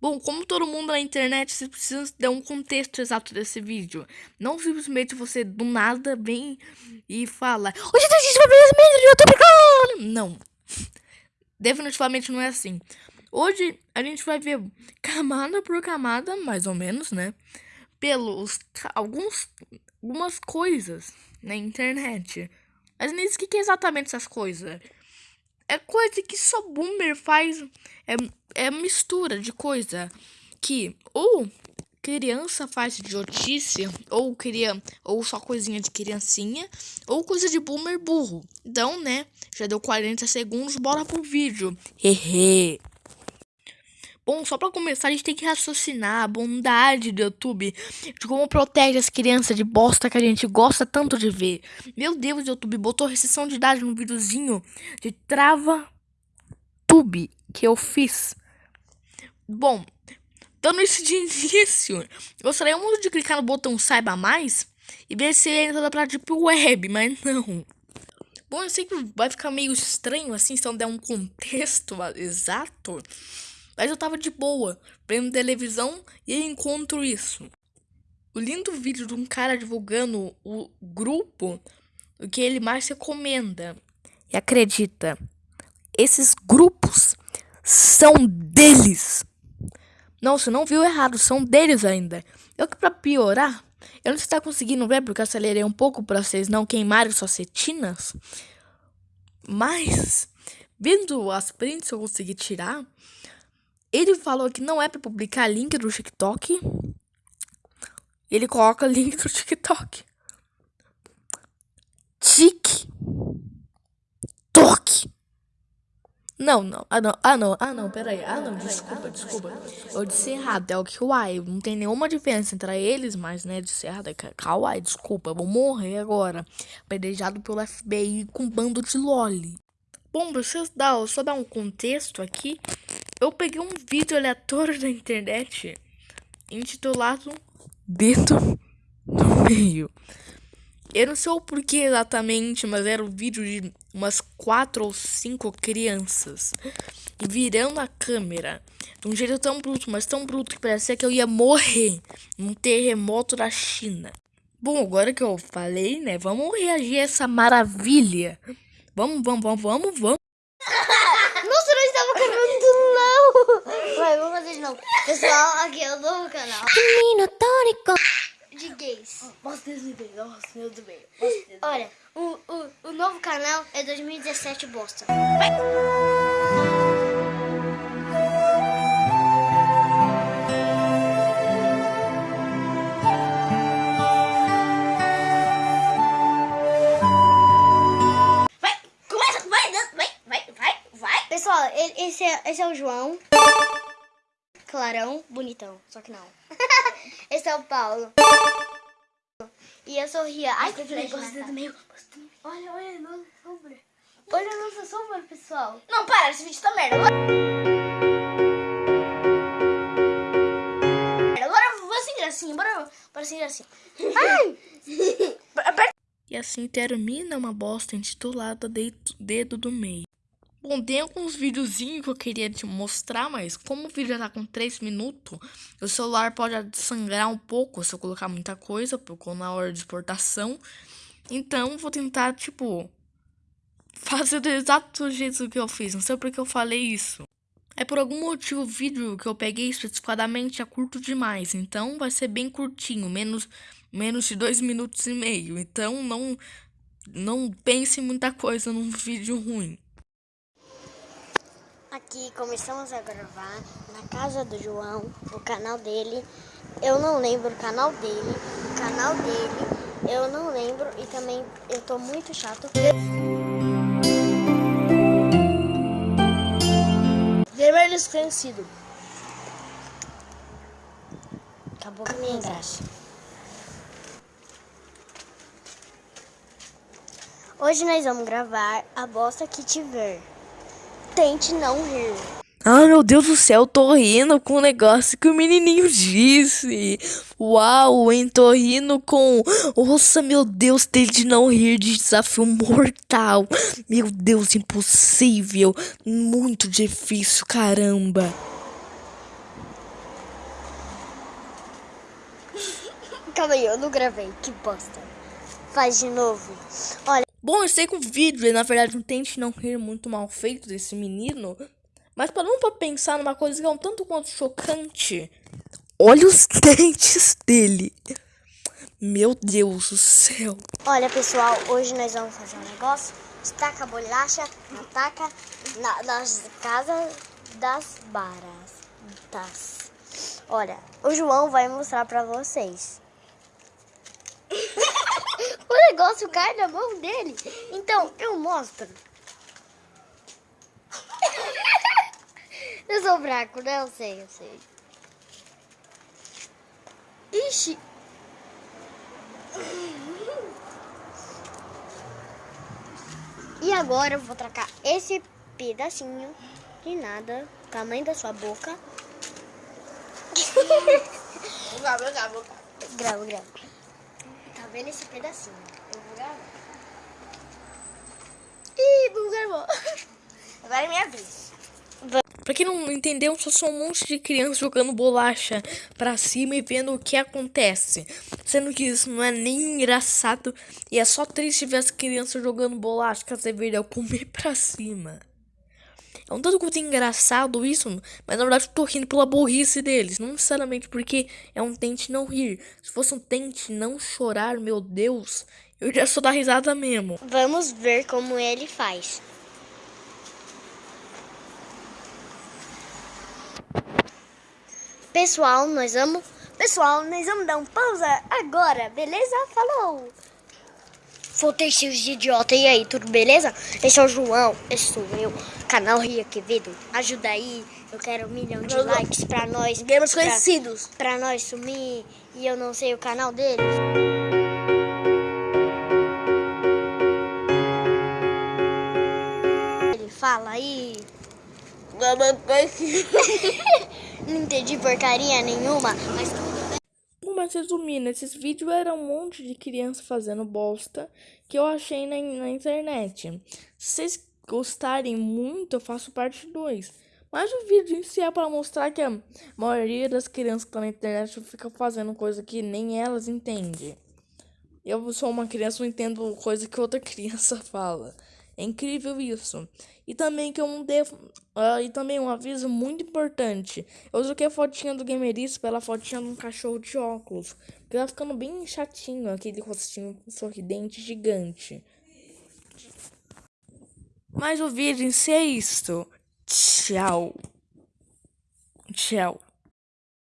Bom, como todo mundo na internet, você precisa dar um contexto exato desse vídeo. Não simplesmente você do nada vem e fala Hoje vai ver as mídias do YouTube, Não. Definitivamente não é assim. Hoje a gente vai ver camada por camada, mais ou menos, né? Pelos alguns algumas coisas na internet. Mas nem o que, que é exatamente essas coisas. É coisa que só boomer faz. É, é mistura de coisa que ou criança faz idiotice, ou cria, ou só coisinha de criancinha, ou coisa de boomer burro. Então, né, já deu 40 segundos, bora pro vídeo. Hehe. Bom, só para começar, a gente tem que raciocinar a bondade do YouTube, de como protege as crianças de bosta que a gente gosta tanto de ver. Meu Deus, YouTube botou restrição de idade no videozinho de trava tube que eu fiz. Bom, dando isso de início, gostaria muito de clicar no botão saiba mais e ver se ele entra pra Deep Web, mas não. Bom, eu sei que vai ficar meio estranho assim se eu der um contexto exato. Mas eu tava de boa, vendo televisão e encontro isso. O lindo vídeo de um cara divulgando o grupo, o que ele mais recomenda. E acredita, esses grupos são deles. Não, você não viu errado, são deles ainda. Eu que pra piorar, eu não está conseguindo ver porque eu acelerei um pouco para vocês não queimarem suas setinas. Mas, vendo as prints que eu consegui tirar, ele falou que não é para publicar link do TikTok. Ele coloca link do TikTok. TikTok. Não, não. Ah, não. Ah, não. Ah, não. Pera aí. Ah, não. Desculpa, desculpa. Eu disse errado. É o Kawaii. Não tem nenhuma diferença entre eles, mas, né? Disse errado. É Kawaii. Desculpa. vou morrer agora. Pedejado pelo FBI com bando de loli. Bom, pra vocês dar, só dar um contexto aqui. Eu peguei um vídeo aleatório da internet intitulado Dedo no Meio. Eu não sei o porquê exatamente, mas era um vídeo de umas quatro ou cinco crianças virando a câmera de um jeito tão bruto, mas tão bruto que parecia que eu ia morrer num terremoto da China. Bom, agora que eu falei, né, vamos reagir a essa maravilha. Vamos, vamos, vamos, vamos, vamos. Nossa, não estava gravando não. Vai, vamos fazer de novo. Pessoal, aqui é o novo canal. De gays. Posso desligar? Nossa, meu Deus. Olha, o, o, o novo canal é 2017 bosta. Vai. Pessoal, esse é, esse é o João. Clarão, bonitão, só que não. Esse é o Paulo. E eu sou Ria. Ai, que flecha do meio. Olha, olha, nossa sombra. Olha a nossa sombra, pessoal. Não, para, esse vídeo tá merda. Agora vou sem gracinha, bora, bora sem gracinha. Ai! e assim termina uma bosta intitulada Dedo do Meio. Bom, tem alguns videozinhos que eu queria te mostrar, mas como o vídeo já tá com 3 minutos, o celular pode sangrar um pouco se eu colocar muita coisa, porque na hora de exportação. Então, vou tentar, tipo, fazer do exato jeito que eu fiz. Não sei porque eu falei isso. É por algum motivo o vídeo que eu peguei especificadamente é curto demais, então vai ser bem curtinho, menos, menos de 2 minutos e meio. Então, não, não pense muita coisa num vídeo ruim. Aqui começamos a gravar na casa do João, no canal dele. Eu não lembro o canal dele, o canal dele, eu não lembro e também eu tô muito chato. Vermelho esclarecido. Acabou com a minha graça. Hoje nós vamos gravar a bosta que tiver tente não rir. Ai meu Deus do céu, tô rindo com o negócio que o menininho disse. Uau, hein? Tô rindo com. Nossa, meu Deus, tente não rir de desafio mortal. Meu Deus, impossível. Muito difícil, caramba. Calma aí, eu não gravei. Que bosta. Faz de novo. Olha. Bom, eu sei que o vídeo é, na verdade, um tente não rir muito mal feito desse menino. Mas parando pra pensar numa coisa que é um tanto quanto chocante. Olha os dentes dele. Meu Deus do céu. Olha, pessoal, hoje nós vamos fazer um negócio. Estaca a bolacha na taca na, nas casas das baratas. Olha, o João vai mostrar pra vocês. O negócio cai na mão dele. Então, eu mostro. eu sou fraco, né? Eu sei, eu sei. Ixi, E agora eu vou trocar esse pedacinho de nada, tamanho da sua boca. Grava, grava. Grava, grava. Vendo esse pedacinho? Eu vou gravar. Ih, não gravou. Agora é minha vez. Pra quem não entendeu, só são um monte de crianças jogando bolacha pra cima e vendo o que acontece. Sendo que isso não é nem engraçado e é só triste ver as crianças jogando bolacha que você deveria comer pra cima. É um tanto quanto engraçado isso, mas na verdade eu tô rindo pela burrice deles. Não necessariamente porque é um tente não rir. Se fosse um tente não chorar, meu Deus, eu já só dar risada mesmo. Vamos ver como ele faz. Pessoal, nós vamos. Pessoal, nós vamos dar um pausa agora, beleza? Falou! Voltei seus idiota. E aí, tudo beleza? Esse é o João, esse sou eu, canal Ria Quevedo. Ajuda aí, eu quero um milhão de likes pra nós. Gamers conhecidos. Pra nós sumir e eu não sei o canal deles. Ele fala aí. Não entendi porcaria nenhuma, mas mas resumindo, esses vídeos eram um monte de criança fazendo bosta que eu achei na, na internet. Se vocês gostarem muito, eu faço parte 2. Mas o vídeo em si é para mostrar que a maioria das crianças que estão na internet fica fazendo coisa que nem elas entendem. Eu sou uma criança, não entendo coisa que outra criança fala. É incrível isso. E também que eu não devo. Uh, e também um aviso muito importante. Eu troquei a fotinha do Gamerice pela fotinha de um cachorro de óculos. Porque tá ficando bem chatinho aquele rostinho sorridente gigante. Mas o vídeo em si é. Tchau. Tchau.